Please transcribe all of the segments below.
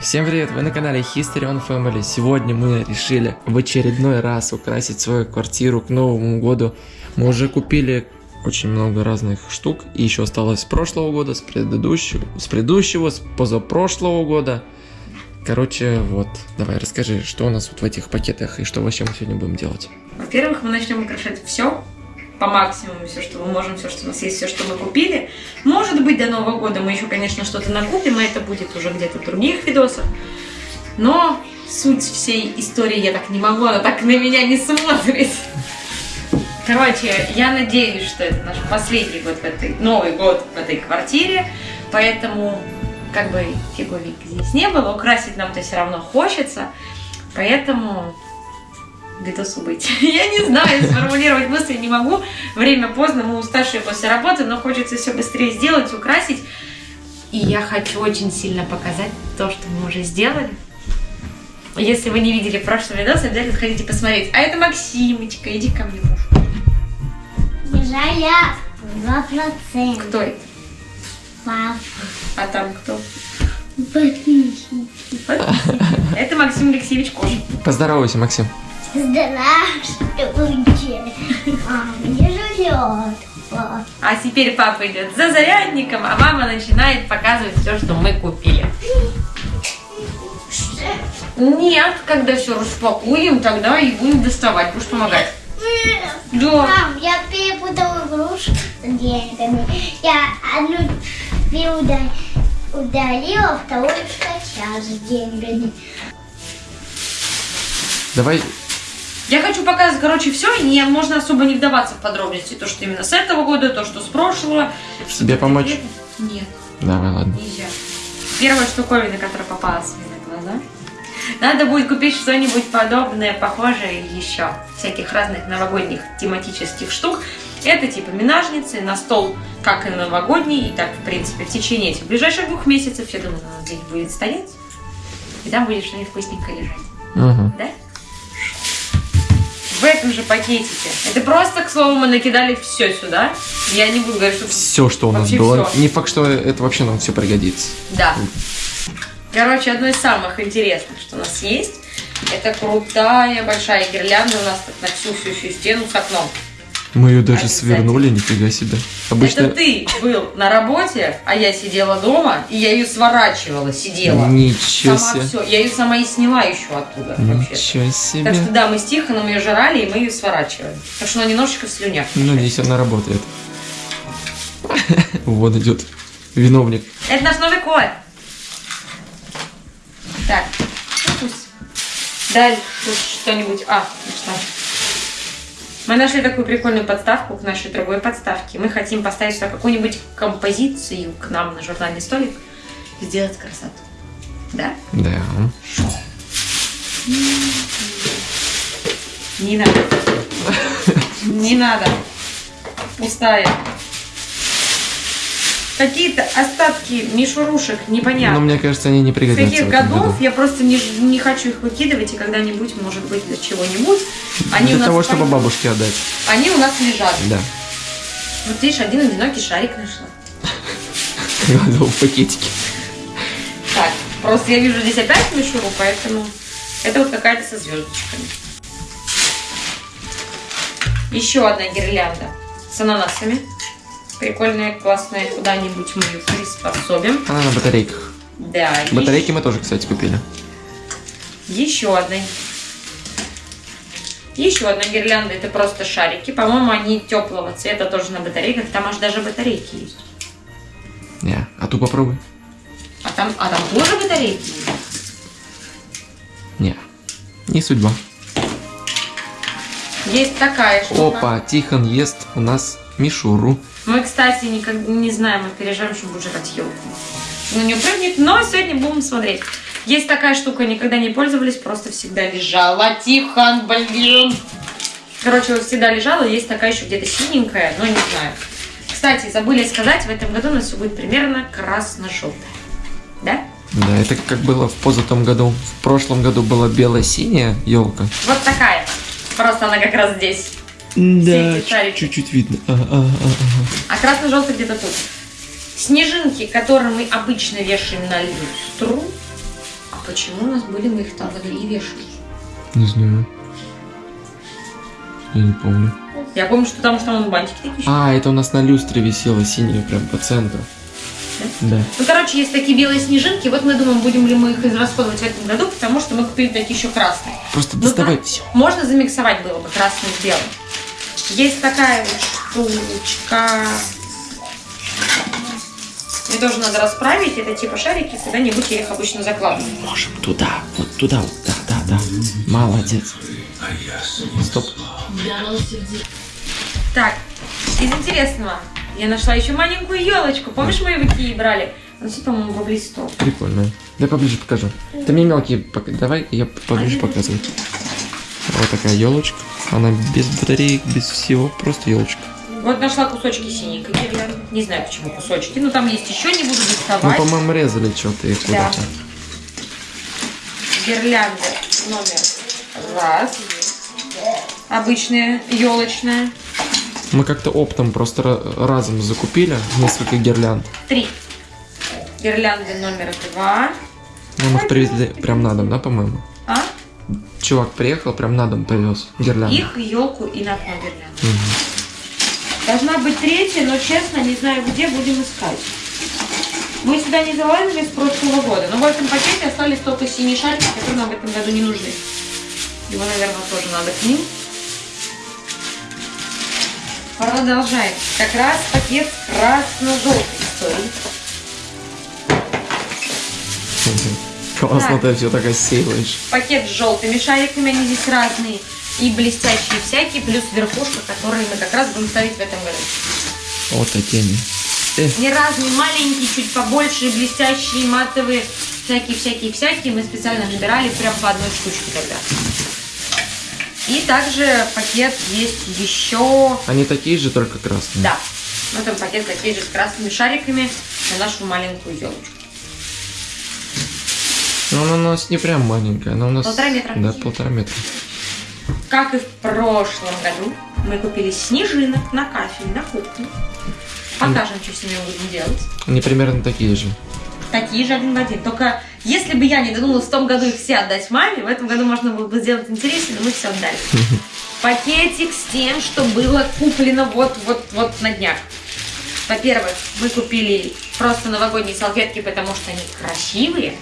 Всем привет, вы на канале History on Family. Сегодня мы решили в очередной раз украсить свою квартиру к Новому году. Мы уже купили очень много разных штук, и еще осталось с прошлого года, с предыдущего, с предыдущего, с позапрошлого года. Короче, вот, давай расскажи, что у нас вот в этих пакетах и что вообще мы сегодня будем делать. Во-первых, мы начнем украшать все по максимуму, все, что мы можем, все, что у нас есть, все, что мы купили. Может быть, до Нового года мы еще, конечно, что-то накупим, и это будет уже где-то в других видосах. Но суть всей истории я так не могу, она так на меня не смотрит. Короче, я надеюсь, что это наш последний год в этой, Новый год в этой квартире, поэтому как бы фиговик здесь не было, украсить нам-то все равно хочется, поэтому видосу быть. Я не знаю, сформулировать мысли не могу. Время поздно, мы уставшие после работы, но хочется все быстрее сделать, украсить. И я хочу очень сильно показать то, что мы уже сделали. Если вы не видели прошлый видос, обязательно сходите посмотреть. А это Максимочка, иди ко мне, муж. Жаля 2%. Кто это? Папа. А там кто? Подписчики. Это Максим Алексеевич Кожин. Поздоровайся, Максим. Здравствуйте. А мне живет. А теперь папа идет за зарядником, а мама начинает показывать все, что мы купили. Нет, когда все распакуем, тогда и будем доставать. Будешь помогать? Да. Мам, я перепутала игрушку с деньгами. Я одну переуда- удалила, вторую скачала с деньгами. Давай, Я хочу показать, короче, все, и не, можно особо не вдаваться в подробности. То, что именно с этого года, то, что с прошлого. Тебе помочь? Нет, давай, ладно. нельзя. Первая штуковина, которая попалась мне на глаза. Надо будет купить что-нибудь подобное, похожее еще. Всяких разных новогодних тематических штук. Это типа минажницы на стол, как и новогодний, и так, в принципе, в течение этих ближайших двух месяцев, я думаю, она здесь будет стоять. И там будет что-нибудь вкусненькое лежать. Угу. Да? В этом же пакетике. Это просто, к слову, мы накидали все сюда. Я не буду говорить, что... Все, что у нас было. всё. Не факт, что это вообще нам все пригодится. Да. Короче, одно из самых интересных, что у нас есть, это крутая большая гирлянда у нас на всю-всю-всю стену с окном. Мы ее даже Обязательно. свернули, нифига себе. Обычно... Это ты был на работе, а я сидела дома, и я ее сворачивала, сидела. Ничего Сама себе. все. Я ее сама и сняла еще оттуда вообще. Ничего себе. Так что да, мы с Тихоном ее жрали, и мы ее сворачивали. Так что она немножечко в слюнях. Ну, здесь она работает. Вот идет виновник. Это наш Новый год. Так, ну пусть. Тут что-нибудь. А, ну что? Мы нашли такую прикольную подставку к нашей другой подставке. Мы хотим поставить сюда какую-нибудь композицию к нам на журнальный столик и сделать красоту. Да? Да. Не надо. Не надо. Пустая. Какие-то остатки мишурушек непонятно. Но мне кажется, они не пригодятся каких годов году. я просто не, не хочу их выкидывать, и когда-нибудь, может быть, для чего-нибудь. Они Для у нас того, чтобы бабушке отдать. Они у нас лежат. Да. Вот видишь, один одинокий шарик нашла. Кладу в пакетике. Так, просто я вижу здесь опять мишуру, поэтому это вот какая-то со звездочками. Еще одна гирлянда с ананасами. Прикольная, классная. Куда-нибудь мы ее приспособим. Она на батарейках. Да, Батарейки мы тоже, кстати, купили. Еще одна. Еще одна гирлянда, это просто шарики. По-моему, они теплого цвета, тоже на батарейках. Там аж даже батарейки есть. Не, а ту попробуй. А там, а там тоже батарейки есть? Не, не судьба. Есть такая штука. Опа, Тихон ест у нас мишуру. Мы, кстати, никак не знаем, мы переживаем, что будет жрать елку. Ну, не упрыгнет, но сегодня будем смотреть. Есть такая штука, никогда не пользовались, просто всегда лежала. Тихон, блин. Короче, всегда лежала, есть такая еще где-то синенькая, но не знаю. Кстати, забыли сказать, в этом году у нас все будет примерно красно-желтое. Да? Да, это как было в позатом году. В прошлом году была бело-синяя елка. Вот такая. Просто она как раз здесь. Да, чуть-чуть видно. Ага, ага, ага. А красно-желтый где-то тут. Снежинки, которые мы обычно вешаем на люстру, почему у нас были, мы их там и вешали? Не знаю. Я не помню. Я помню, что там, что там бантики такие. А, это у нас на люстре висело синее прям по центру. Да. Ну, короче, есть такие белые снежинки. Вот мы думаем, будем ли мы их израсходовать в этом году, потому что мы купили такие еще красные. Просто Ну, доставай да. все. Можно замиксовать было бы красный с белым. Есть такая вот штучка. Мне тоже надо расправить. Это типа шарики, куда-нибудь я их обычно закладываю. Можем туда, вот туда, вот, да, да, да. Молодец. Стоп. Так, из интересного. Я нашла еще маленькую елочку. Помнишь, мы ее в Икее брали? Она все, по-моему, в листов. Прикольно. Дай поближе покажу. Ты мне мелкие давай, я поближе показываю. Вот такая елочка. Она без батареек, без всего, просто елочка. Вот нашла кусочки синенькой гирлянды. Не знаю, почему кусочки. Ну, там есть еще, не буду Ну, доставать. по-моему, резали что-то их Да. куда-то. Гирлянда номер раз. Обычная, елочная. Мы как-то оптом просто ра- разом закупили несколько гирлянд. Три. Гирлянды номер два. Ну, мы их привезли прям на дом, да, по-моему? Чувак приехал, прям на дом повез гирлянды. Их, елку и на гирлянду. Мгм. Должна быть третья, но честно, не знаю где, будем искать. Мы сюда не залазили с прошлого года, но в этом пакете остались только синие шарики, которые нам в этом году не нужны. Его, наверное, тоже надо к ним. Продолжаем. Как раз пакет красно-желтой истории. Классно ты все так осеиваешь. Пакет с желтыми шариками, они здесь разные. И блестящие всякие, плюс верхушка, которые мы как раз будем ставить в этом году. Вот такими. Э, Не разные, маленькие, чуть побольше, блестящие, матовые, всякие-всякие-всякие. Мы специально набирали прям по одной штучке тогда. И также пакет есть еще... они такие же, только красные. Да, в этом пакет такие же с красными шариками на нашу маленькую елочку. Но она у нас не прям маленькая, она у нас... Полтора метра. Да, полтора метра. Как и в прошлом году, мы купили снежинок на кафель, на кухню. Покажем, что с ними будем делать. Они примерно такие же. Такие же один в один. Только если бы я не додумалась в том году их все отдать маме, в этом году можно было бы сделать интереснее, но мы все отдали. Пакетик с тем, что было куплено вот-вот-вот на днях. Во-первых, мы купили просто новогодние салфетки, потому что они красивые.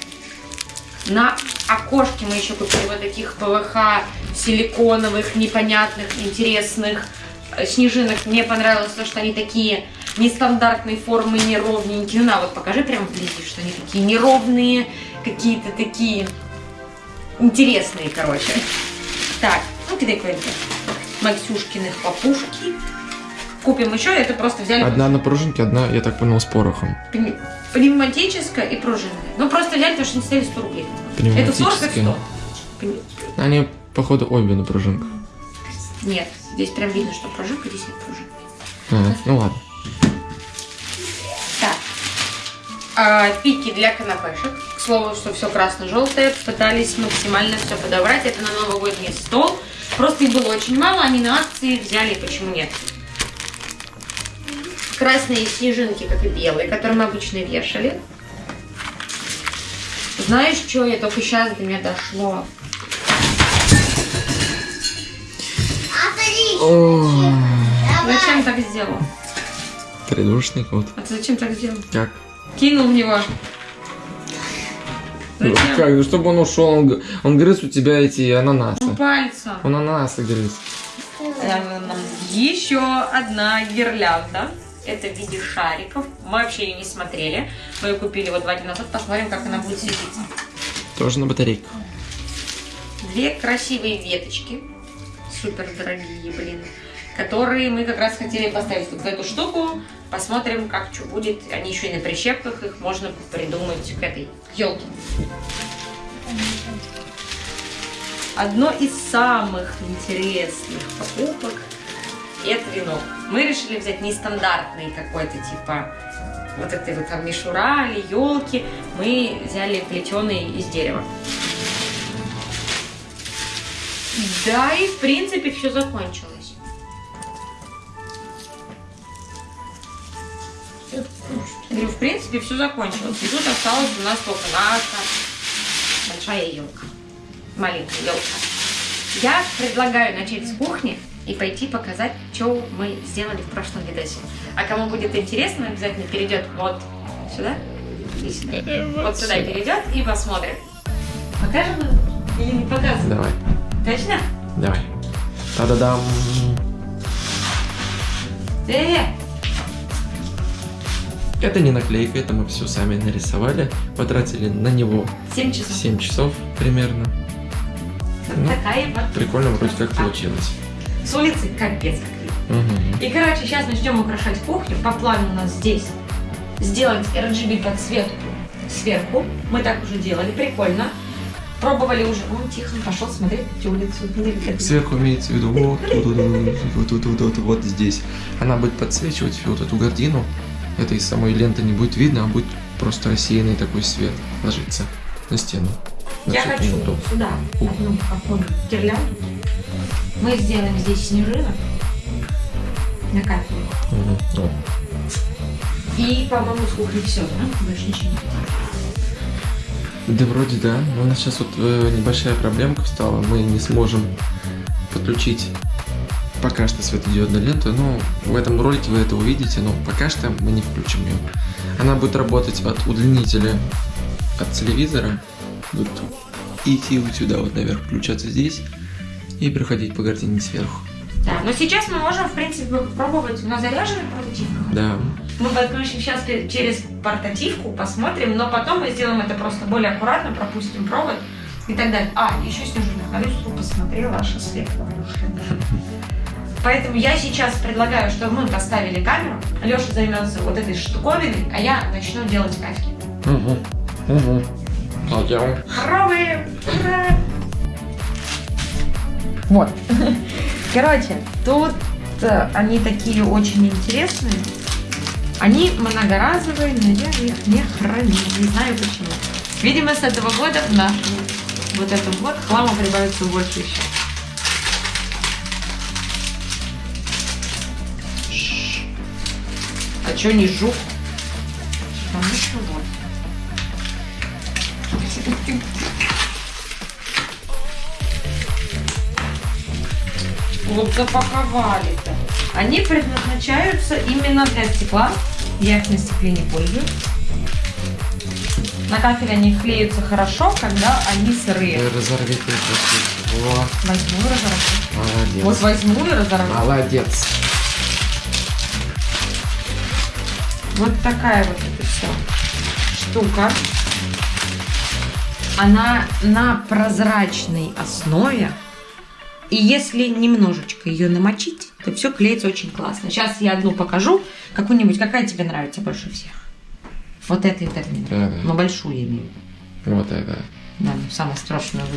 На окошке мы еще купили вот таких ПВХ силиконовых, непонятных, интересных э, снежинок. Мне понравилось то, что они такие нестандартной формы, неровненькие. Ну, на, вот покажи прям вблизи, что они такие неровные, какие-то такие интересные, короче. Так, ну кидай какой-нибудь Максюшкиных папушки. Купим еще, это просто взяли Одна на пружинке, одна, я так понял, с порохом. Пнев- пневматическая и пружинная. Ну, просто взяли, потому что не стоили 100 рублей. Это 40, это 100. Пневматическая. Пни- Они, походу, обе на пружинках. Нет, здесь прям видно, что пружинка, здесь нет пружинки. А, ну ладно. Так. А, пики для канапешек. К слову, что все красно-желтое. Пытались максимально все подобрать. Это на новогодний стол. Просто их было очень мало, они на акции взяли, почему нет. Красные снежинки, как и белые, которые мы обычно вешали. Знаешь, что я только сейчас до меня дошло? Зачем так сделал? Придушник, вот. А ты зачем так сделал? Как? Кинул в него. Ну, как? Ну, чтобы он ушел, он, он грыз у тебя эти ананасы. Ну, пальцем. Он ананасы грыз. Еще одна гирлянда. Это в виде шариков. Мы вообще ее не смотрели. Мы ее купили вот два дня назад. Посмотрим, как она будет светиться. Тоже на батарейках. Две красивые веточки. Супер дорогие, блин. Которые мы как раз хотели поставить вот в эту штуку. Посмотрим, как что будет. Они еще и на прищепках. Их можно придумать к этой елке. Одно из самых интересных покупок это венок. Мы решили взять нестандартный какой-то типа вот этой вот там мишура или елки. Мы взяли плетеный из дерева. Да, и в принципе все закончилось. Я говорю, в принципе, все закончилось. И тут осталась у нас только наша большая елка. Маленькая елка. Я предлагаю начать с кухни и пойти показать, что мы сделали в прошлом видосе. А кому будет интересно, обязательно перейдет вот сюда и сюда. Вот сюда перейдет и посмотрит. Покажем или не показываем? Давай, Точно? давай. Та-да-дам. Э, Это не наклейка, это мы все сами нарисовали. Потратили на него 7 часов. 7 часов примерно. Вот Ну, такая вот. Прикольно вроде как получилось. С улицы капец как Мгм. И, короче, сейчас начнем украшать кухню. По плану у нас здесь сделать RGB подсветку сверху. Мы так уже делали, прикольно. Пробовали уже. Вон Тихон пошел смотреть улицу. Сверху имеется в виду вот тут, вот тут, вот вот, вот здесь. Она будет подсвечивать вот эту гардину. Это из самой ленты не будет видно, а будет просто рассеянный такой свет ложиться на стену. Я хочу сюда одну какую гирлянду. Мы сделаем здесь снежинок на. Вот. И, по-моему, с кухни все, да? Больше ничего не Да вроде да. Но у нас сейчас вот э, небольшая проблемка встала. Мы не сможем подключить пока что светодиодную ленту. Но в этом ролике вы это увидите, но пока что мы не включим ее. Она будет работать от удлинителя от телевизора. Будет идти вот сюда, вот наверх, включаться здесь и проходить по гардине сверху. Да, но сейчас мы можем, в принципе, попробовать на заряженной портативке. Да. Мы подключим сейчас через портативку, посмотрим, но потом мы сделаем это просто более аккуратно, пропустим провод и так далее. А, еще снежинок. Алюсу посмотрела, аж след Поэтому я сейчас предлагаю, чтобы мы поставили камеру, Леша займется вот этой штуковиной, а я начну делать кафки. Угу. Угу. Пойдем. Пробуем! Ура! Вот. Короче, тут э, они такие очень интересные. Они многоразовые, но я их не храню. Не знаю почему. Видимо, с этого года в нашу вот этом вот хлама прибавится больше еще. А чё не жук? Потому что вот. Вот запаковали-то. Они предназначаются именно для стекла. Я их на стекле не пользуюсь. На кафеле они клеются хорошо, когда они сырые. Разорви ты просто. Во, Возьму и разорву. молодец. Вот возьму и разорву. Молодец. Вот такая вот эта вся штука. Она на прозрачной основе. И если немножечко ее намочить, то все клеится очень классно. Сейчас я одну покажу. Какую-нибудь, какая тебе нравится больше всех? Вот эта и вот эта мне нравится. Да, Но большую я имею. в виду. Вот это. Да, ну, самую страшную.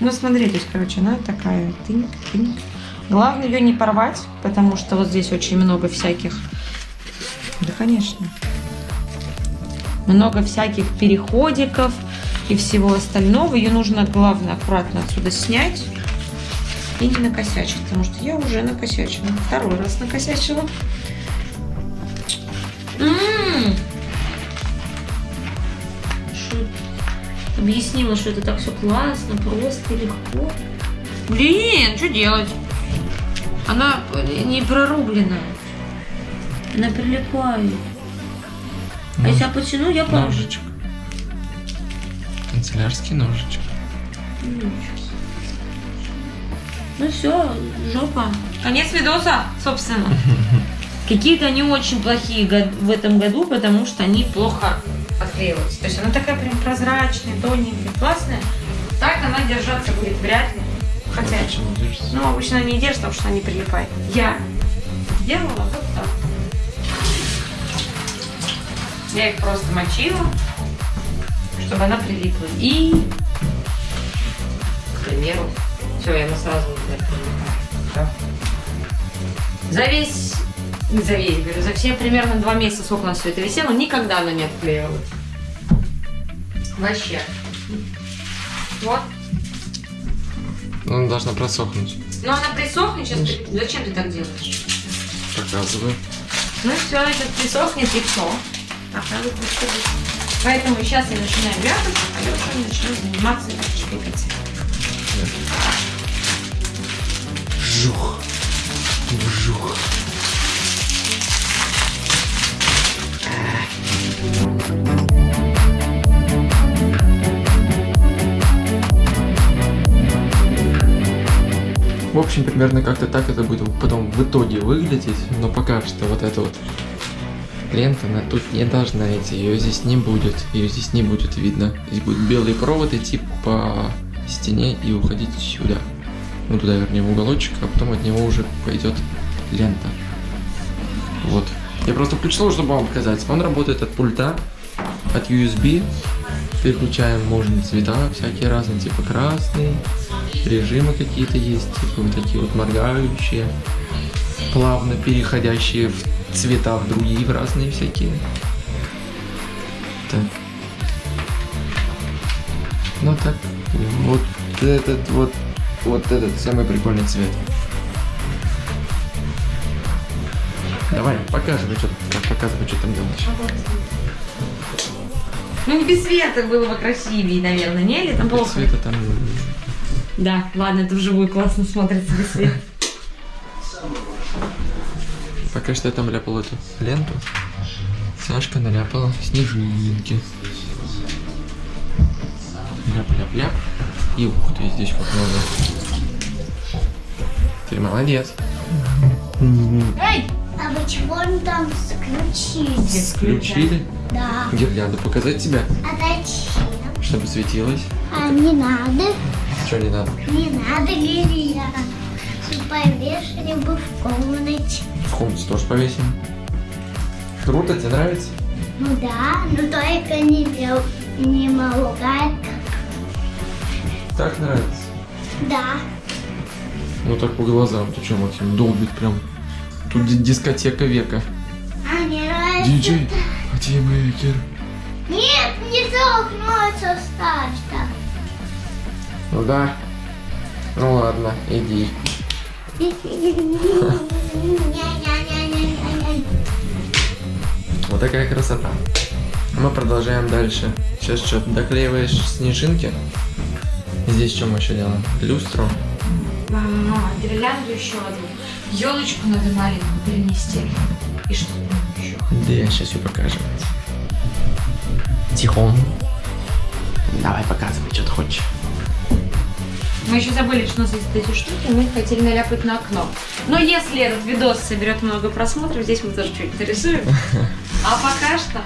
Ну, смотри, то есть, короче, она такая тынь, тынь. Главное ее не порвать, потому что вот здесь очень много всяких... Да, конечно. Много всяких переходиков и всего остального. Ее нужно, главное, аккуратно отсюда снять и не накосячить, потому что я уже накосячила. Второй раз накосячила. М. Что объяснила, что это так все классно, просто, легко. Блин, что делать? Она не прорублена. Она прилипает. А если я потяну, я порву. Канцелярский ножичек. Ну все, жопа. Конец видоса, собственно. Какие-то они очень плохие в этом году, потому что они плохо отклеиваются. То есть она такая прям прозрачная, тоненькая, классная. Так она держаться будет вряд ли. Хотя, держится? ну, обычно они держатся, потому что они прилипают. Я делала вот так. Я их просто мочила, чтобы она прилипла. И, к примеру, все, я сразу вот это прилипаю. Всё. За весь, не за весь, говорю, за все примерно два месяца, сколько у нас все это висело, никогда она не отклеивалась. Вообще. Вот. Ну, она должна просохнуть. Но она присохнет сейчас. ты- Зачем ты так делаешь? Показываю. Ну все, сейчас присохнет и все. Оказывается, что Поэтому сейчас я начинаю вязать, а Леша начнет заниматься шпикать. Вжух. Вжух. В общем, примерно как-то так это будет потом в итоге выглядеть, но пока что вот эта вот лента, она тут не должна идти, ее здесь не будет, ее здесь не будет видно. Здесь будет белый провод идти по стене и уходить сюда. Ну туда, вернее, в уголочек, а потом от него уже пойдет лента. Вот. Я просто включил, чтобы вам показать. Он работает от пульта, от USB. Переключаем можно цвета всякие разные, типа красный, режимы какие-то есть, типа вот такие вот моргающие, плавно переходящие в цвета в другие, в разные всякие. Так. Ну так, вот этот вот, вот этот самый прикольный цвет. Давай, показывай, что, показывай, что там делаешь. Ну не без света было бы красивее, наверное, не? Или там Без плохо? цвета там Да, ладно, это вживую классно смотрится без света. Пока что я там ляпал эту ленту. Сашка наляпала снежинки. Ляп-ляп-ляп. И ух ты, здесь как много. Ты молодец. Эй! А вы чего там включили? Включили Да. гирлянду. Показать тебя, А зачем? чтобы светилось. А не надо. Что не надо? Не надо гирлянду. Повешали бы в комнате. В комнате тоже повесим. Круто, тебе нравится? Ну да, но только не, бел- не молгает. Так нравится. Да. Ну так по глазам. Ты что, Максим, долбит прям. Тут ди- дискотека века. А не нравится. Диджей, Матимейкер. Нет, не толкнуться старта. Ну да. Ну ладно, иди. Вот такая красота. Мы продолжаем дальше. Сейчас что, доклеиваешь снежинки? Здесь что мы еще делаем? Люстру. Мама, гирлянду еще одну. Елочку надо маленькую перенести. И что еще? Да я сейчас ее покажу. Тихон. Давай показывай, что ты хочешь. Мы еще забыли, что у нас есть эти штуки, мы их хотели наляпать на окно. Но если этот видос соберет много просмотров, здесь мы тоже чуть нарисуем. А пока что...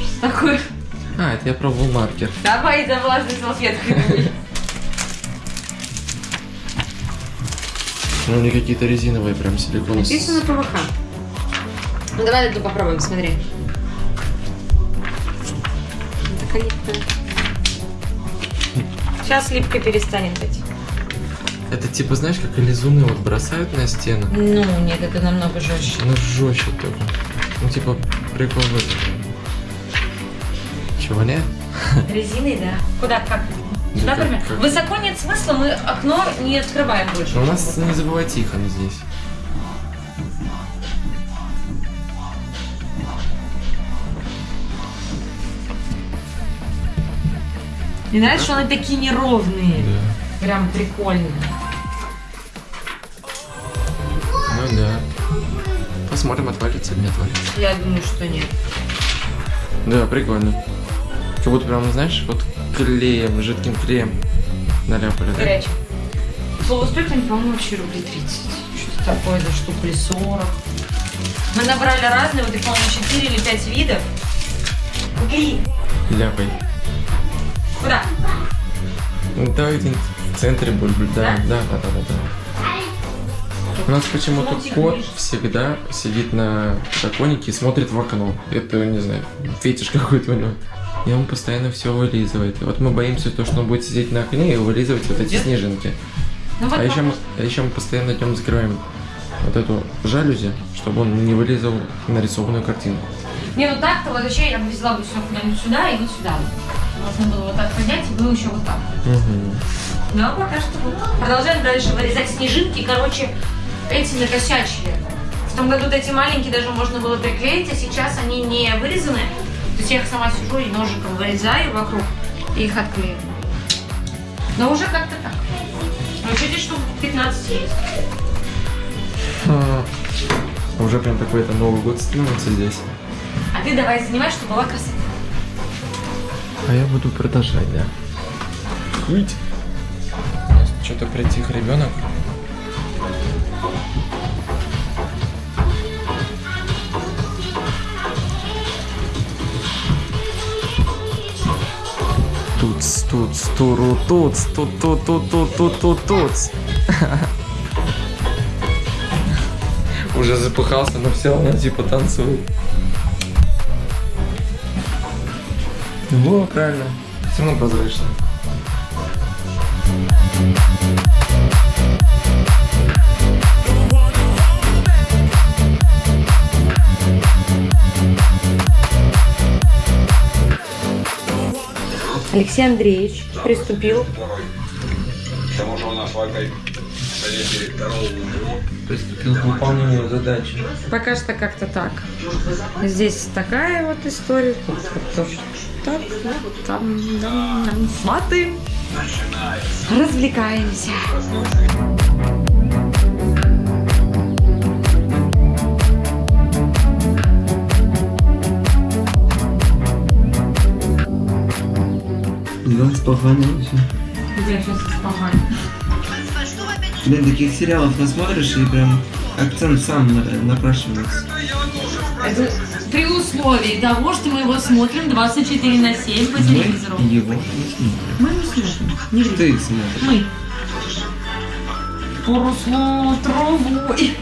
Что такое? А, это я пробовал маркер. Давай за влажной салфеткой. Ну, они какие-то резиновые, прям силикон. Написано ПВХ. Ну давай эту попробуем, смотри. Так они... Сейчас липкой перестанет быть. Это типа, знаешь, как лизуны вот бросают на стену. Ну, нет, это намного жестче. Ну, жестче только. Ну, типа, прикол в этом. Чего, нет? Резиной, да. Куда, как? Сюда, как- например? как? Высоко нет смысла, мы окно не открываем больше. Но у нас, не забывай, Тихон здесь. Мне нравится, что они такие неровные. Да. Прям прикольные. Ну да. Посмотрим, отвалится или не отвалится. Я думаю, что нет. Да, прикольно. Как будто прям, знаешь, вот клеем, жидким клеем наляпали, да? Горячий. Слово стоит по-моему, вообще рублей 30. Что-то такое за штуку или 40. Мы набрали разные, вот их, по-моему, 4 или 5 видов. Убери. Ляпай. Куда? Ну, давай где-нибудь в центре бульбуль, да, Да? да, да, да, да. У нас почему-то кот всегда сидит на подоконнике и смотрит в окно. Это, не знаю, фетиш какой-то у него. И он постоянно все вылизывает. И вот мы боимся то, что он будет сидеть на окне и вылизывать вот эти снежинки. Ну вот А еще, мы, а еще мы постоянно днем закрываем вот эту жалюзи, чтобы он не вылизывал нарисованную картинку. Не, ну так-то вот вообще я бы взяла бы все куда-нибудь сюда и вот сюда. Можно было вот так поднять и было еще вот так. Угу. Но пока что вот. Продолжаем дальше вырезать снежинки. Короче, эти накосячили В том году вот эти маленькие даже можно было приклеить, а сейчас они не вырезаны. То есть я их сама сижу и ножиком вырезаю вокруг и их отклеиваю. Но уже как-то так. Ну, чуть штук 15 есть. А, Уже прям такой-то Новый год становится здесь. А ты давай занимай, чтобы была красота. А я буду продолжать, да. Что-то притих ребенок. Туц, туц, туру, туц, тут, тут, тут, тут, тут, тут, туц. Уже запыхался, но все равно типа танцует. Во, правильно. Все равно прозрачно. Алексей Андреевич приступил К тому же у нас в этой совете директоров Приступил к выполнению задачи. Пока что как-то так. Здесь такая вот история. Тут вот так, вот там, там, там. Сваты. Развлекаемся. Диван спаханил все. Где сейчас исполняю? Блин, таких сериалов насмотришь и прям акцент сам на- напрашивается. Это при условии того, что мы его смотрим 24 на 7 по телевизору. Мы его не смотрим. Мы не смотрим. Не. Ты смотришь. Мы. Просмотровой.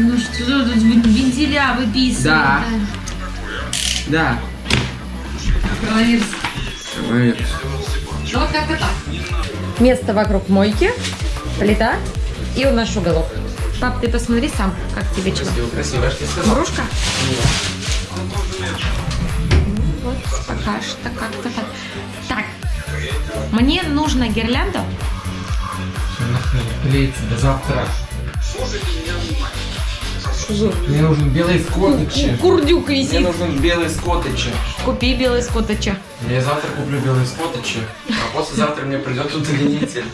Ну что тут вентиля выписывает? Да. Да. Коронавирус. Ой, Ну как-то так. Место вокруг мойки, плита и у нас уголок. Пап, ты посмотри сам, как тебе чего. Красиво, красиво, я ж тебе сказал. Брушка? Вот пока что как-то так. Так, мне нужна гирлянда. Клеится до завтра. Мне нужен белый скотычи. Курдюк Мне висит. нужен белый скотычи. Купи белый скотача. Я завтра куплю белый скотычи, а послезавтра мне придет удлинитель.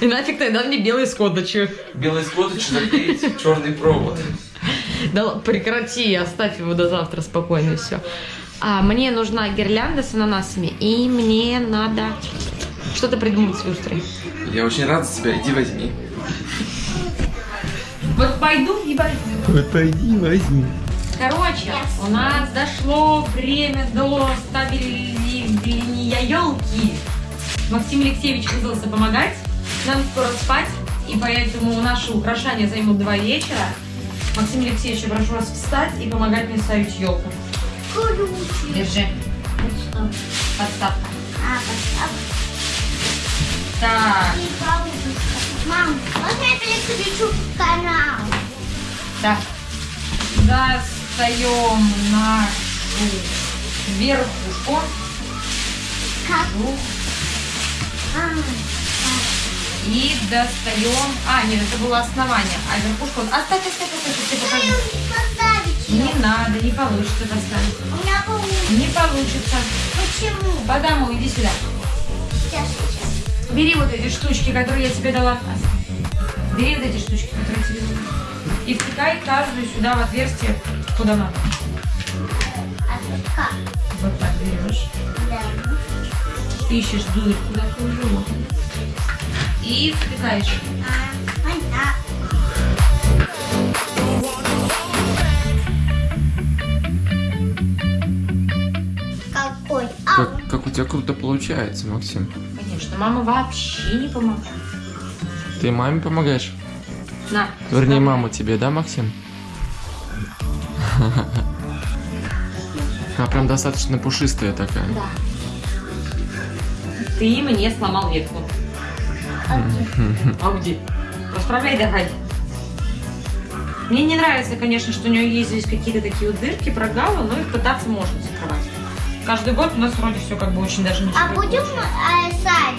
И нафиг тогда мне белый скотача. Белый скотыч заклеить черный провод. Да прекрати, оставь его до завтра спокойно и все. А, мне нужна гирлянда с ананасами, и мне надо что-то придумать с люстрой. Я очень рад за тебя, иди возьми. Вот пойду и возьму. Вот пойди возьми. Короче, у нас дошло время до ставления елки. Максим Алексеевич вызвался помогать. Нам скоро спать, и поэтому наши украшения займут два вечера. Максим Алексеевич, я прошу вас встать и помогать мне ставить елку. Круче. Держи. Подставка. А, поставь. Так. Мам, можно я переключу канал? так. Достаем нашу верхушку. Как? А, И достаем... А, нет, это было основание. А верхушку... Оставь, оставь, оставь, я покажу. не надо, не получится поставить. У меня получится. Не получится. Почему? Потому иди сюда. Сейчас, сейчас. Бери вот эти штучки, которые я тебе дала. Бери вот эти штучки, которые тебе дала. И втыкай каждую сюда в отверстие, куда надо. А как? Вот так берешь. Да. Ищешь дырку такую же. И втыкаешь. А. Какой? Как, как у тебя круто получается, Максим. Конечно, мама вообще не помогает. Ты маме помогаешь? На. Вернее, вставляй. мама тебе, да, Максим? Она прям достаточно пушистая такая. да. Ты мне сломал ветку. А где? А где? Расправляй давай. Мне не нравится, конечно, что у нее есть здесь какие-то такие вот дырки, прогалы, но их пытаться можно закрывать. Каждый год у нас вроде все как бы очень даже ничего. А будем а, сами?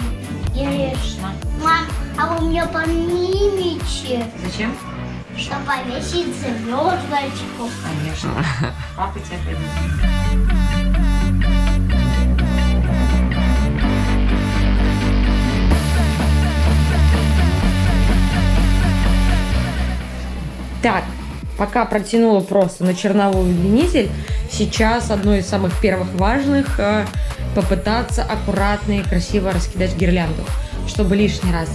Конечно. Мам, а вы меня поднимите? Зачем? Что повесить звездочку. Конечно. Папа тебя поймет. Так, пока протянула просто на черновой удлинитель, сейчас одно из самых первых важных э, попытаться аккуратно и красиво раскидать гирлянду, чтобы лишний раз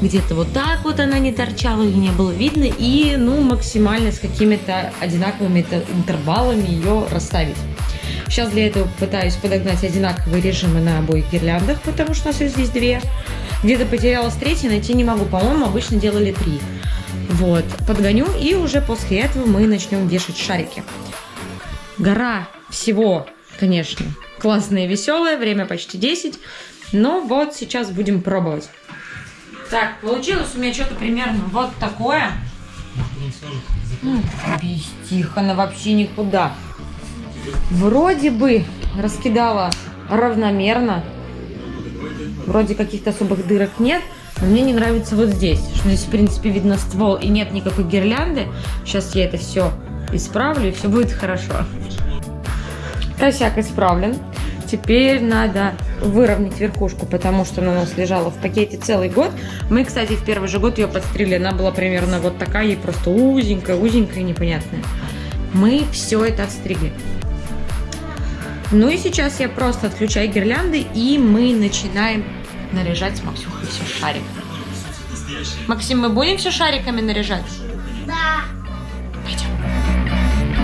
где-то вот так вот она не торчала, ее не было видно, и ну максимально с какими-то одинаковыми интервалами ее расставить. Сейчас для этого пытаюсь подогнать одинаковые режимы на обоих гирляндах, потому что у нас здесь две. Где-то потерялась третья, найти не могу. По-моему, обычно делали три. Вот, подгоню, и уже после этого мы начнем вешать шарики. Гора всего, конечно, классная и веселая, время почти 10. Но вот сейчас будем пробовать. Так, получилось у меня что-то примерно вот такое. М, Без Тихона вообще никуда. Вроде бы раскидала равномерно. Вроде каких-то особых дырок нет. Но мне не нравится вот здесь, что здесь, в принципе, видно ствол и нет никакой гирлянды. Сейчас я это все исправлю, и все будет хорошо. Косяк исправлен. Теперь надо выровнять верхушку, потому что она у нас лежала в пакете целый год. Мы, кстати, в первый же год ее подстригли. Она была примерно вот такая, ей просто узенькая, узенькая, непонятная. Мы все это отстригли. Ну и сейчас я просто отключаю гирлянды, и мы начинаем наряжать с Максюхой все шарик. Максим, мы будем все шариками наряжать? Да. Пойдем.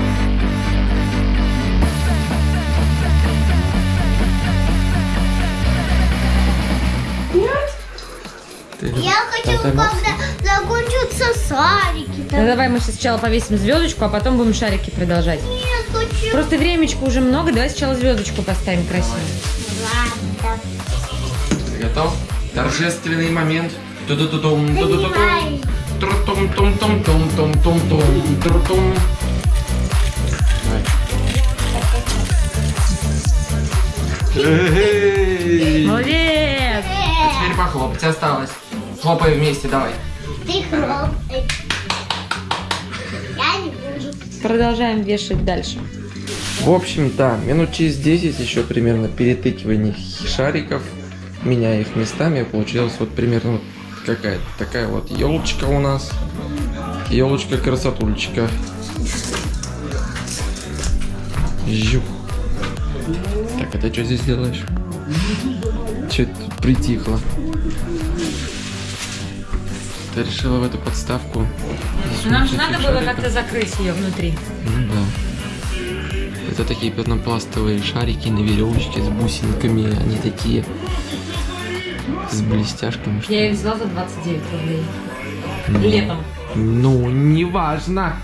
Ты- Я хочу, когда закончатся шарики. Ну давай мы сначала повесим звездочку, а потом будем шарики продолжать. Нет, хочу. Просто времечко уже много, давай сначала звездочку поставим красиво. Готов? Торжественный момент. Ту-ду-ду-дум. Понимаю. Тру-тум-тум-тум-тум-тум-тум, тру-тум. Молодец! Теперь похлопать осталось. Хлопай вместе, давай. Ты хлопай. Я не буду. Продолжаем вешать дальше. В общем, да, минут через 10 еще примерно перетыкивание шариков, меняя их местами, получилась вот примерно вот какая-то такая вот елочка у нас. Елочка красотульчика. Жух. Так, а ты что здесь делаешь? Че тут притихло? Ты решила в эту подставку? Нам же надо было как-то закрыть ее внутри. Ну да. Это такие пенопластовые шарики на веревочке с бусинками. Они такие с блестяшками. что Я ее взяла за 29 рублей. Ну, Летом. Ну, неважно.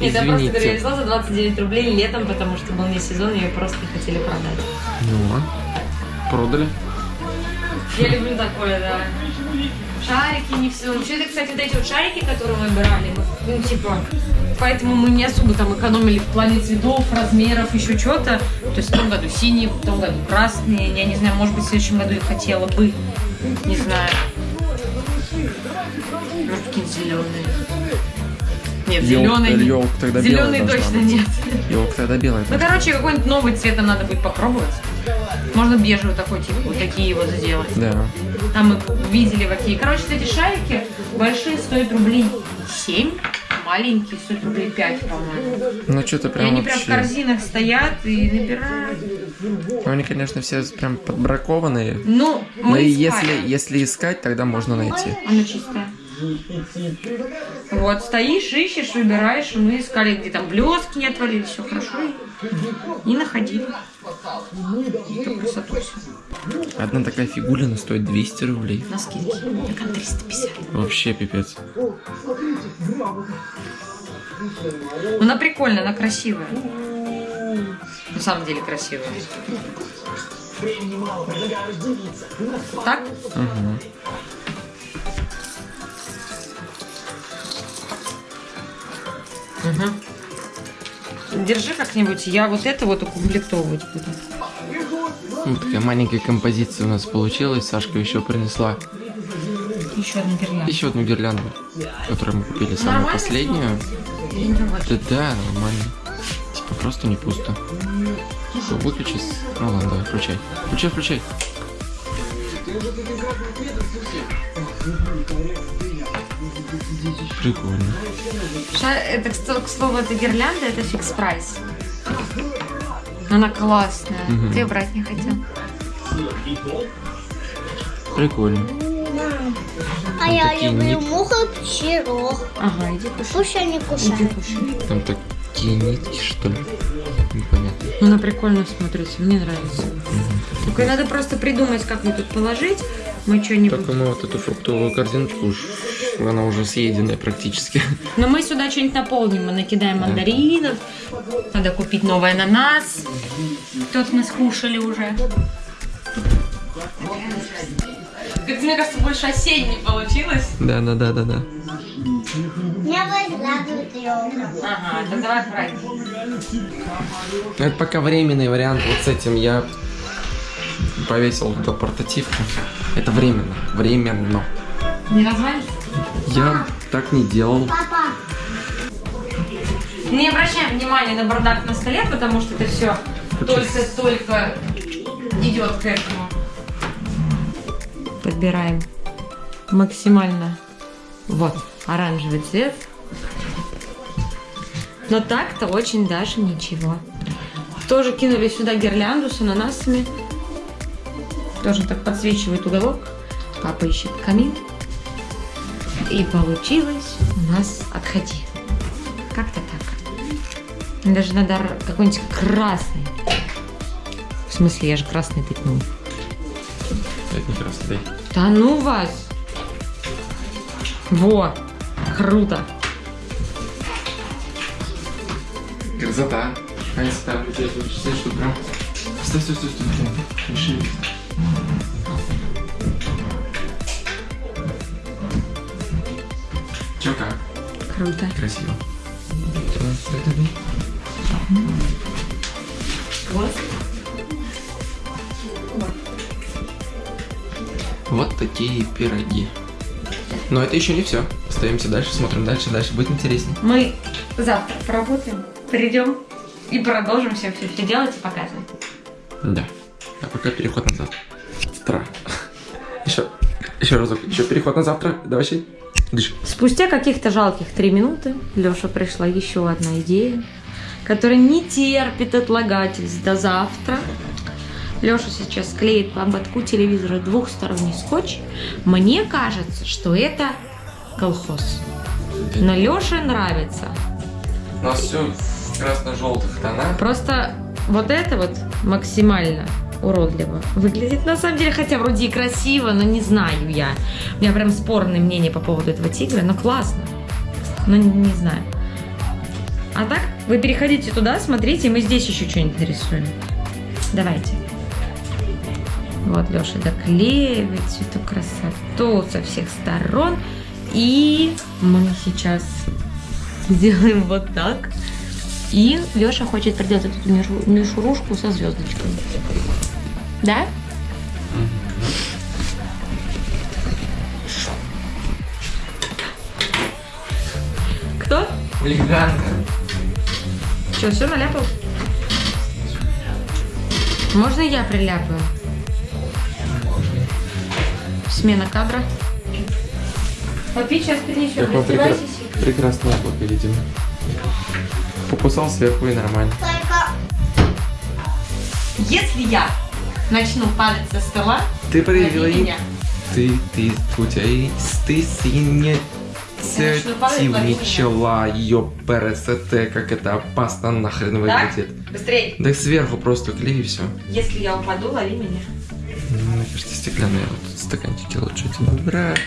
Нет, я просто говорю, я Извините. взяла за 29 рублей летом, потому что был не сезон, ее просто не хотели продать. Ну, а? продали. Я люблю такое, да. Шарики не все. Вообще, это, кстати, вот эти вот шарики, которые мы брали, ну, типа, поэтому мы не особо там экономили в плане цветов, размеров, еще что-то. То есть в том году синие, в том году красные. Я не знаю, может быть, в следующем году я хотела бы. Не знаю. Какие-нибудь зеленые. Нет, зеленый. Елка тогда Зеленый точно быть. нет. Елка тогда белая. Ну, короче, какой-нибудь новый цвет нам надо будет попробовать. Можно бежевый такой, типа, вот такие вот сделать. Да. Там мы видели какие. Короче, эти шарики большие стоят рублей 7, маленькие стоят рублей 5, по-моему. Ну, что-то И прям они прям в вообще... корзинах стоят и набирают. Ну, Они, конечно, все прям подбракованные. Ну, Но мы и искали. если, если искать, тогда можно найти. Она чистая. Вот, стоишь, ищешь, выбираешь. и Мы искали, где там блески не отвалились, все хорошо. И, и находили. Эту красоту всю. Одна такая фигулина стоит 200 рублей. На скидке. Так, на 350. Вообще пипец. Она прикольная, она красивая. На самом деле красивая. Так? Угу. Угу. Держи как-нибудь, я вот это вот укомплектовывать буду. Вот такая маленькая композиция у нас получилась. Сашка еще принесла Еще одна гирлянда. Еще одну гирлянду, которую мы купили самую Нормально последнюю. Да, да, нормально. Типа просто не пусто. Что, выключи? с- Ну ладно, давай, включай. Включай, включай. Прикольно. Ша- Это, к слову, эта гирлянда, это фикс прайс. Она классная. Мгм. Ты брать не хотел? Прикольно. А я такие люблю нитки. муху пчелок. Ага, иди кушай. Пусть они Иди кушают. кушай. Там такие нитки, что ли? Непонятно. Ну, Она прикольно смотрится, мне нравится. Только надо просто придумать, как ее тут положить. Мы что-нибудь... Только мы вот эту фруктовую корзинку, уж она уже съеденная практически. Но мы сюда что-нибудь наполним. Мы накидаем мандаринов. Надо купить новый ананас. Тот мы скушали уже. Как мне кажется, больше осенний получилось. Да, да, да, да, да. Елка. Ага, так давай брать. Ну, Это пока временный вариант. Вот с этим я повесил туда портативку. Это временно. Временно. Не развалится? Я так не делал. Папа, Не обращаем внимания на бардак на столе, потому что это все только-только идет к этому. Подбираем максимально вот оранжевый цвет. Но так-то очень даже ничего. Тоже кинули сюда гирлянду с ананасами. Тоже так подсвечивает уголок. Папа ищет камин. И получилось у нас отходи. Как-то так. Даже надо какой-нибудь красный. В смысле, я же красный пятнул. Это не красота. Да ну вас! Во! Круто! Красота. Красота. Стой, стой, прям. Стой, стой, стой, стой. Не шевелись. Чё как? Круто. Красиво. Всё, Вот такие пироги. Но это еще не все. Остаемся дальше, смотрим дальше, дальше будет интереснее. Мы завтра поработаем, придем и продолжим все, все, все делать и показывать. Да. А пока переход на завтра. Завтра. Еще, еще разок. Еще переход на завтра. Давай ще. Дышь. Спустя каких-то жалких три минуты Леша пришла еще одна идея, которая не терпит отлагательств до завтра. Леша сейчас клеит по ободку телевизора двухсторонний скотч. Мне кажется, что это колхоз. Но Леше нравится. У нас все в красно-желтых тонах. Просто вот это вот максимально уродливо выглядит на самом деле, хотя вроде и красиво, но не знаю я. У меня прям спорное мнение по поводу этого тигра, но классно. Но не, не знаю. А так, вы переходите туда, смотрите, мы здесь еще что-нибудь нарисуем. Давайте. Вот Леша доклеивает всю эту красоту со всех сторон. И мы сейчас сделаем вот так. И Леша хочет проделать эту мишу- мишурушку со звездочкой. Да? Кто? Хулиганка. Что, все наляпал? Можно я приляпаю? Смена кадра. Попить сейчас перенесем. Какое Раздевайся. прекра- прекрасное яблоко, видимо. Покусал сверху и нормально. только Если я начну падать со стола, Ты проявила и- меня. Ты, ты, у тебя и ты лови начала ее ПРСТ, как это опасно нахрен Так? выглядит. Быстрей. Да сверху просто клей и все. Если я упаду, лови меня. Мне кажется, стеклянные вот стаканчики лучше тебе брать.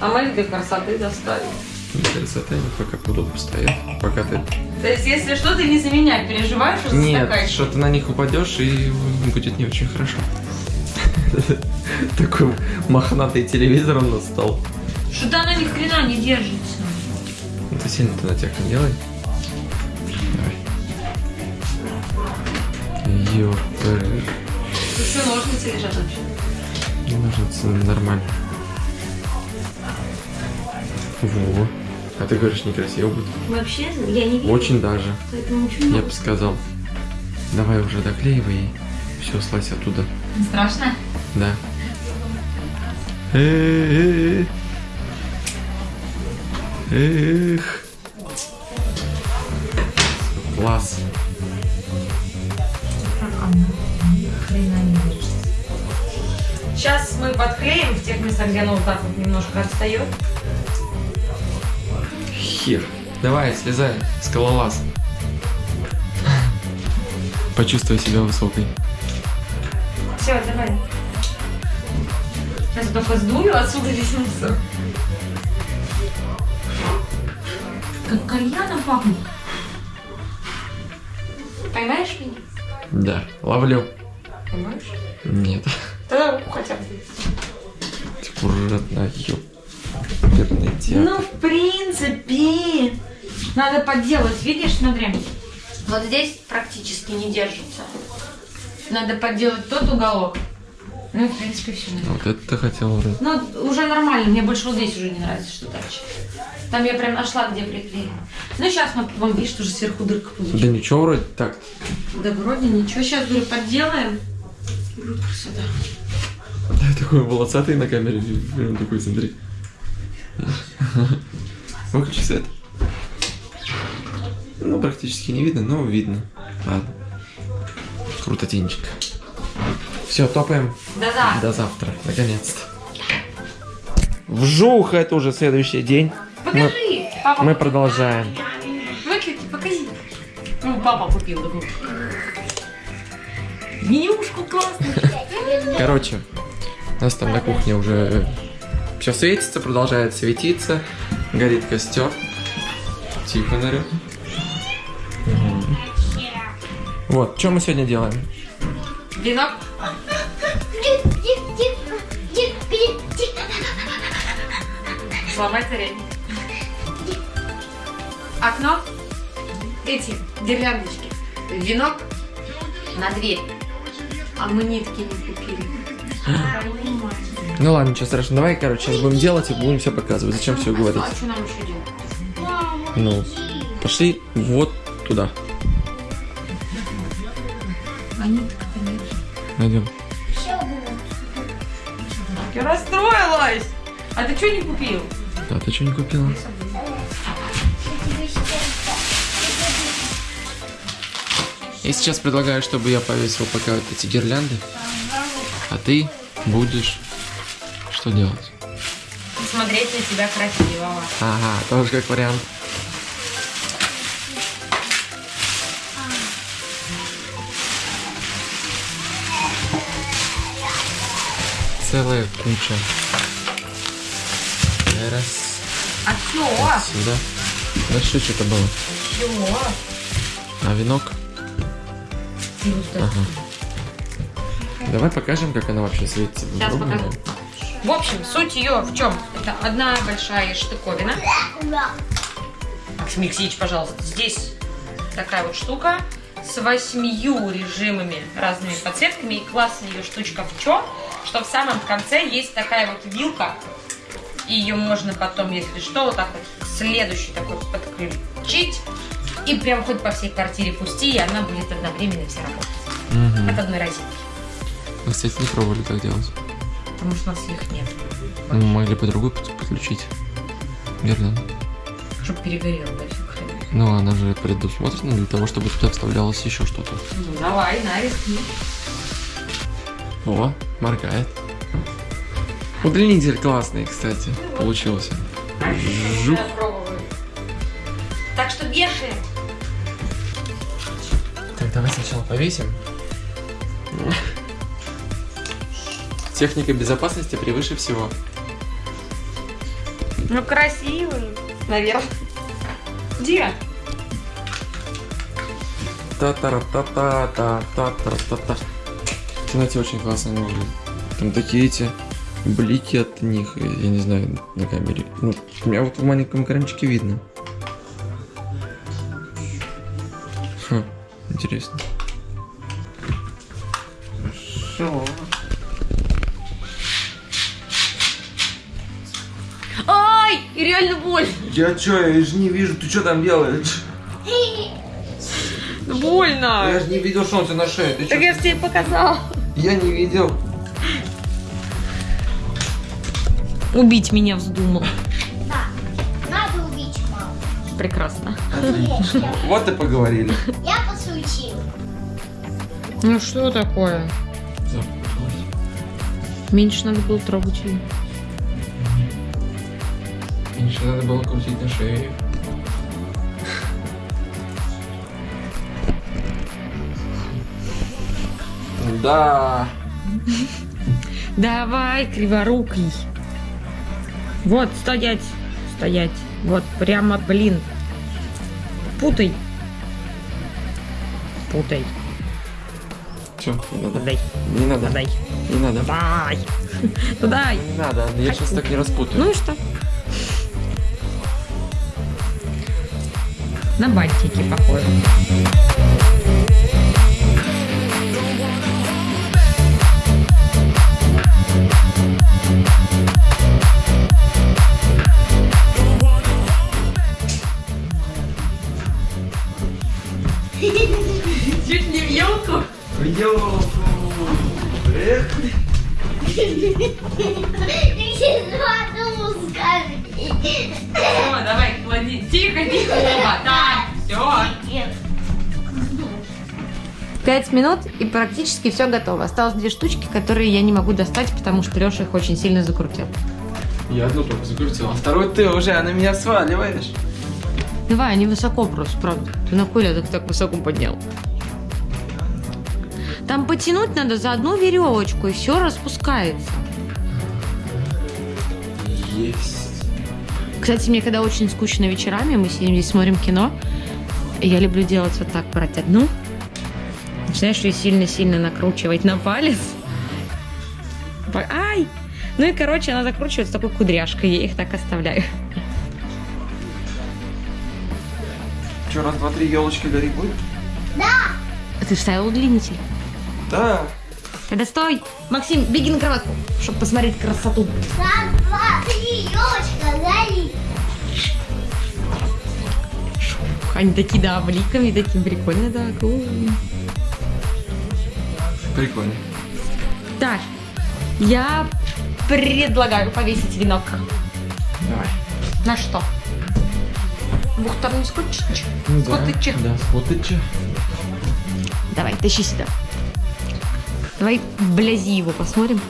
А мы для красоты доставим. Мне кажется, они пока будут постоять. Пока ты... То есть, если что, ты не за меня переживаешь, за Нет, что ты на них упадешь и будет не очень хорошо. Такой мохнатый телевизор он настал. Что-то она ни хрена не держится. Ну ты сильно ты на тех не делай. Давай. Ёпер. Тут что, ножницы лежат вообще? Не нужно это нормально. Во. А ты говоришь, некрасиво будет. Вообще, я не вижу. Очень даже. Поэтому очень Я бы сказал. Давай уже доклеивай и все, слазь оттуда. Страшно? Да. Эх. Эх. Класс. Сейчас мы подклеим в тех местах, где оно вот так вот немножко отстает. Хер. Давай, слезай, скалолаз. Почувствуй себя высокой. Все, давай. Сейчас я только сдую отсюда весь мусор. Как кальяном пахнет. Поймаешь меня? Да, ловлю. Поймаешь? Нет. Руку хотя бы. Аккуратно, ёп. Оперный театр. Ну, в принципе, надо подделать. Видишь, смотри. Вот здесь практически не держится. Надо подделать тот уголок. Ну, в принципе, все. Вот это ты хотел вроде. Ну, уже нормально. Мне больше вот здесь уже не нравится, что дальше. Там я прям нашла, где приклеила. Ну, сейчас мы вам, видишь, тоже сверху дырка Да получилась. ничего вроде так. Да вроде ничего. Сейчас, говорю, подделаем. Будет красота. Да, такой волосатый на камере. Прям такой, смотри. Выключи свет. Ну, практически не видно, но видно. Ладно. Круто, Тинчик. Все, топаем. Да-да. До завтра, наконец-то. Вжух, это уже следующий день. Покажи. Папа, Мы продолжаем. Выключи, покажи. Ну, папа купил такую. Менюшку классную. Короче, у нас там на кухне уже все светится, продолжает светиться. Горит костер. Тихо, Нарю. Вот, что мы сегодня делаем? Венок. Сломать царей. Окно. Эти гирляндочки. Венок на дверь. А мы нитки не купили. Ну ладно, ничего страшного. Давай, короче, сейчас будем делать и будем все показывать. Зачем все говорить? А что нам еще делать? Ну, пошли вот туда. А ниток-то нет. Найдем. Я расстроилась. А ты что не купил? Да, ты что не купила? Я сейчас предлагаю, чтобы я повесил пока вот эти гирлянды. А ты будешь что делать? Смотреть на тебя красивого. Ага, тоже как вариант. Целая куча. Раз. А все? Сюда. Дальше что-то было. Все. А венок? Ага. Давай покажем, как она вообще светится. Сейчас Попробуем. покажу. В общем, суть ее в чем? Это одна большая штуковина. Максим Алексеевич, пожалуйста, здесь такая вот штука с восьмию режимами, разными подсветками. И классная ее штучка в чем? Что в самом конце есть такая вот вилка. И ее можно потом, если что, вот так вот следующий такой подключить. И прям хоть по всей квартире пусти, и она будет одновременно все работать. Мгм. От одной розетки. Мы, кстати, не пробовали так делать. Потому что у нас их нет. Мы могли по другую под- подключить. Верно. Чтобы перегорело, да, все. Ну, она же предусмотрена для того, чтобы туда вставлялось еще что-то. Ну, давай, на рискни. О, моргает. Удлинитель классный, кстати, получился. Жух. Так что вешаем. Давай сначала повесим. Техника безопасности превыше всего. Ну, красивый. Наверное. Где? та та та та та та та та та В темноте очень классно они выглядят. Там такие эти блики от них, я не знаю, на камере. Ну, у меня вот в маленьком экранчике видно. Интересно. Хорошо. Ай! И реально больно. Я чё, я же не вижу, ты что там делаешь? Больно. Я же не видел, что он тебе на шее. Ты чё? Так я же тебе показала. Я не видел. Убить меня вздумал. Да, надо убить маму. Прекрасно. Отлично. Вот и поговорили. Я. Ну что такое? Меньше надо было трогать ее. Меньше надо было крутить на шее. Да. Давай, криворукий. Вот, стоять, стоять. Вот, прямо, блин. Путай. Путай. Все, не надо. Дай, Не надо. дай, Не надо. дай. Ну дай. Не надо, я сейчас так не распутаю. Ну и что? На бантики похоже. Все, давай, клади. Тихо, тихо, Вова. Так, все. Пять минут и практически все готово. Осталось две штучки, которые я не могу достать, потому что Леша их очень сильно закрутил. Я одну только закрутил, а второй ты уже, а на меня сваливаешь. Давай, они высоко просто, правда. Ты на хуй так, так высоко поднял? Там потянуть надо за одну веревочку, и все распускается. Есть. Кстати, мне когда очень скучно вечерами, мы сидим здесь, смотрим кино, я люблю делать вот так, брать одну, начинаешь ее сильно-сильно накручивать на палец. Ай! Ну и, короче, она закручивается такой кудряшкой, я их так оставляю. Че, раз, два, три, елочки гореть будет? А ты вставил удлинитель? Да. Тогда стой! Максим, беги на кроватку, чтобы посмотреть красоту. Раз, два, три, елочка, гори. Они такие, да, бликами, такие прикольные, да. Прикольно. Так, я предлагаю повесить венок. Давай. На что? Двухсторонний скотч? Ну да. Скотчи. Да, скотчи. Давай, тащи сюда. Давай блязи его посмотрим.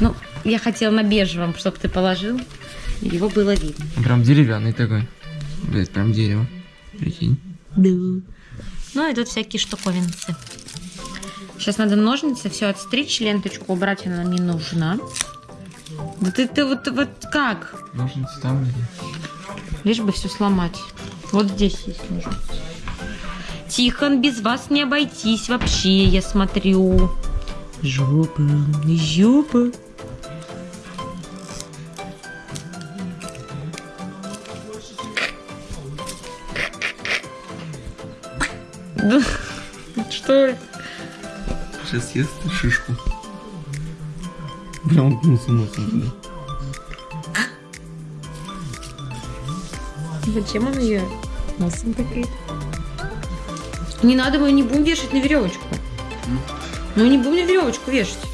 Ну, я хотела на бежевом, чтобы ты положил. Его было видно. Прям деревянный такой. Блять, прям дерево. Прикинь. Да. Ну и тут всякие штуковинцы. Сейчас надо ножницы все отстричь, ленточку убрать, она мне нужна. Да ты, ты вот, вот как? Ножницы там или? Лишь бы все сломать. Вот здесь есть ножницы. Тихон, без вас не обойтись вообще, я смотрю. Жопа, жопа. Съест шишку. Прям уткнулся носом туда. Зачем он ее носом такой? Не надо, мы не будем вешать на веревочку. Мы не будем на веревочку вешать.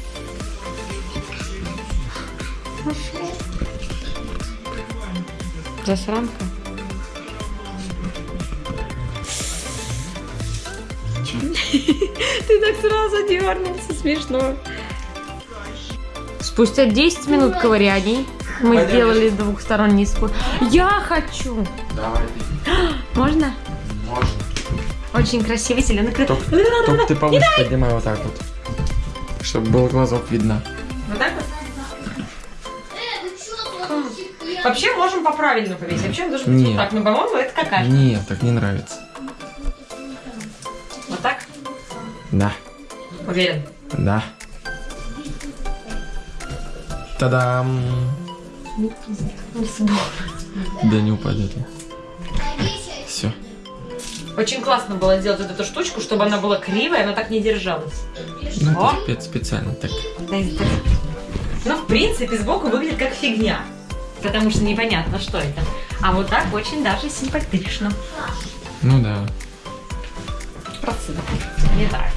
Засранка. Ты так сразу дернулся, смешно. Спустя 10 минут ковыряний мы Пойдем. сделали двухсторонний спор. Я хочу! Давай, Можно? можно. Очень красивый зеленый крыло. Только, только ты повыше поднимай вот так вот. Чтобы был глазок видно. Вот так вот? Э, ну? Вообще можем по-правильному повесить. Вообще он должен быть Нет. вот так. Но, по-моему, это какашка. Нет, так не нравится. Да, Уверен. да. Та-дам! Да не упадет. Все. Очень классно было сделать вот эту штучку, чтобы она была кривая, она так не держалась. Ну, О. это спец- специально так. Ну, в принципе, сбоку выглядит как фигня. потому что непонятно, что это. А вот так очень даже симпатично. Ну да. Процент. Не так.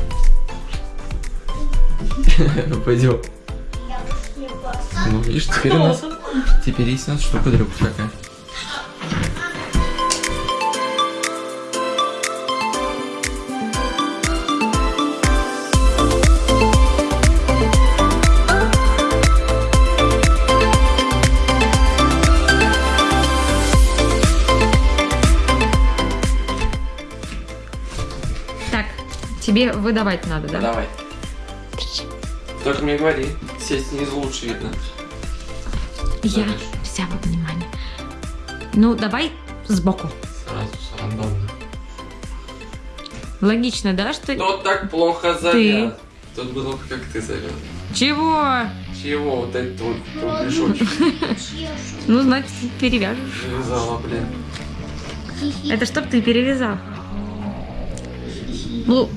Ну пойдем. Ну видишь, теперь у нас теперь есть у нас штука дрюк такая. Тебе выдавать надо, да? Давай. Только мне говори, сесть снизу лучше видно. Я Дальше. вся во внимание. Ну, давай сбоку. Сразу рандомно. Логично, да, что... Кто так плохо завяз? Тут было бы как ты завяз. Чего? Чего вот этот вот кругляшочек Чешу. Ну, значит, перевяжешь. завязала, блин? Это чтоб ты перевязал. Ну,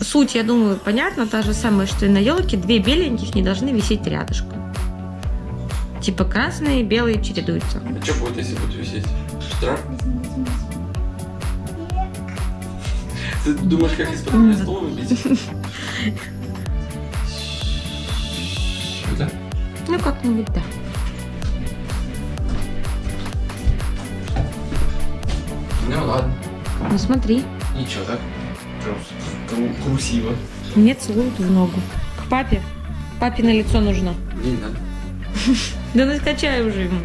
суть, я думаю, понятна, та же самая, что и на елке. Две беленьких не должны висеть рядышком. Типа красные и белые чередуются. А что будет, если будет висеть? Штраф? Ты думаешь, как из-под меня стол выбить? Сюда? Ну, как-нибудь, да. Ну ладно. Ну, смотри. Ничего так. Кру- красиво. Мне целуют в ногу. К папе. Папе на лицо нужно. Не надо. Да ну скачай уже ему.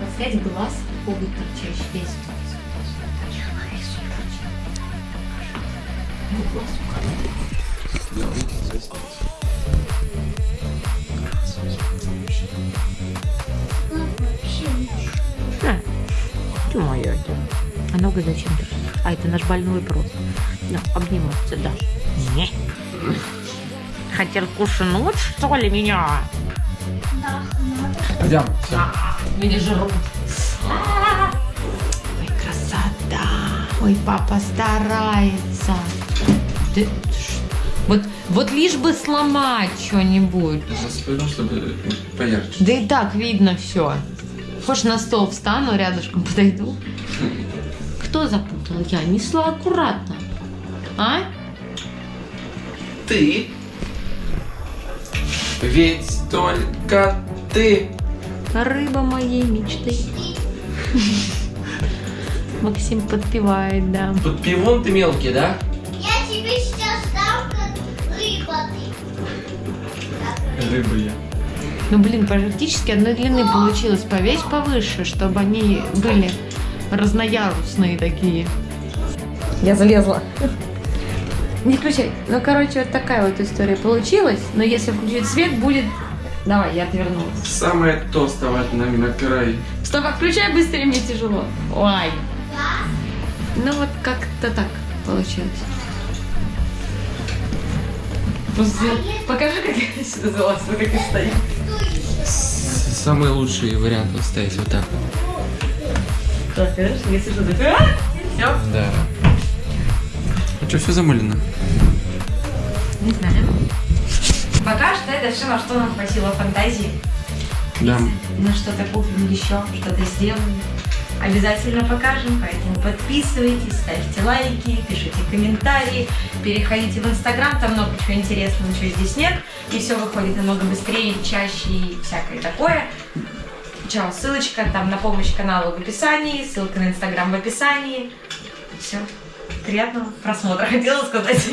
Поставить глаз, обувь торчащий весь. А, ты моя А нога зачем ты? А это наш больной просто. Да, обниматься, да. Не. Хотел кушнуть, что ли, меня? Пойдем. Все. Меня жрут. Ой, красота. Ой, папа старается. Ты Вот, вот лишь бы сломать что-нибудь. Сейчас пойдем, чтобы поярче. Да и так видно все. Хочешь на стол встану, рядышком подойду? Кто запутал? Я несла аккуратно. А? Ты. Ведь только ты. Рыба моей мечты. Максим подпевает, да. Под пивон ты мелкий, да? Я тебе сейчас дам как рыба ты. Рыба я. Ну, блин, практически одной длины получилось. Повесь повыше, чтобы они были разноярусные такие. Я залезла. Не включай. Ну, короче, вот такая вот история получилась. Но если включить свет, будет... Давай, я отвернулась. Самое то вставать нами на край. Стоп, включай быстрее, мне тяжело. Ой. Ну, вот как-то так получилось. Просто покажи, как я сюда залазила, как я стою. Самый лучший вариант вот стоять вот так. Так, видишь, если что такое... Все. Да. Что, все замылено? Не знаю. Пока что это все, на что нам хватило фантазии. Да. На что-то купим еще, что-то сделаем. Обязательно покажем, поэтому подписывайтесь, ставьте лайки, пишите комментарии, переходите в Инстаграм, там много чего интересного, ничего здесь нет, и все выходит намного быстрее, чаще и всякое такое. Чао, ссылочка там на помощь каналу в описании, ссылка на Инстаграм в описании. Все. Приятного просмотра, хотела сказать.